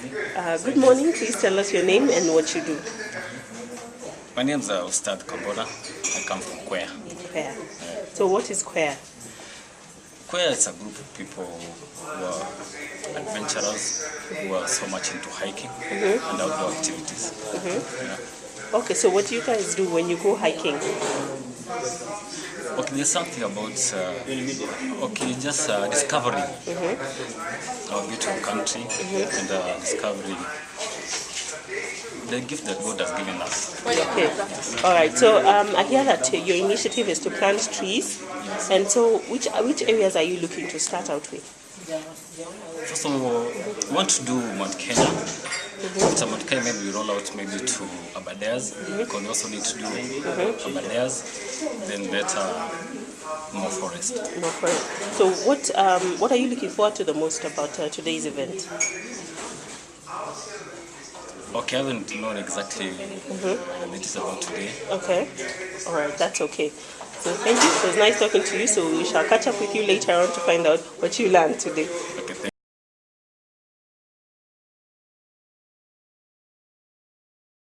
Uh, good morning. Please tell us your name and what you do. My name's uh, Ustad Kabora. I come from Kwea. Queer. So what is queer? Kwea is a group of people who are adventurers, who are so much into hiking and outdoor activities. Yeah. Okay, so what do you guys do when you go hiking? Okay, there's something about uh, okay, just uh, discovering our beautiful country and uh, discovering the gift that God has given us. Okay. All right. So um, I hear that your initiative is to plant trees, and so which which areas are you looking to start out with? First of all, we want to do Mount Kenya. After Mount Kenya, maybe we roll out maybe to Aberdares, because we also need to do Aberdares, then later more forest. No problem. So what um, what are you looking forward to the most about uh, today's event? Okay, I haven't known exactly what it is about today. Okay. All right. That's okay. So thank you. It was nice talking to you. So we shall catch up with you later on to find out what you learned today.